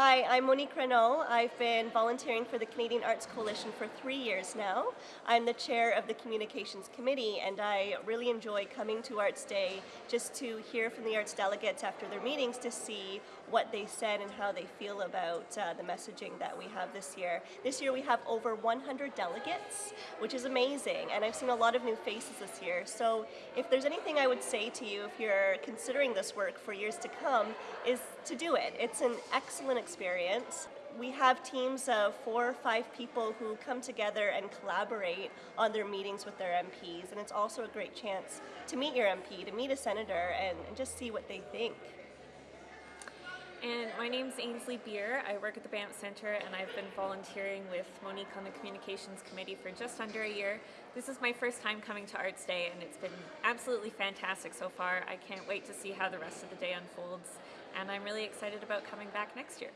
Hi, I'm Monique Renault. I've been volunteering for the Canadian Arts Coalition for three years now. I'm the chair of the Communications Committee and I really enjoy coming to Arts Day just to hear from the arts delegates after their meetings to see what they said and how they feel about uh, the messaging that we have this year. This year we have over 100 delegates, which is amazing, and I've seen a lot of new faces this year. So if there's anything I would say to you if you're considering this work for years to come, is to do it. It's an excellent experience. We have teams of four or five people who come together and collaborate on their meetings with their MPs, and it's also a great chance to meet your MP, to meet a senator, and, and just see what they think. And my name is Ainsley Beer. I work at the Banff Centre and I've been volunteering with Monique on the Communications Committee for just under a year. This is my first time coming to Arts Day and it's been absolutely fantastic so far. I can't wait to see how the rest of the day unfolds and I'm really excited about coming back next year.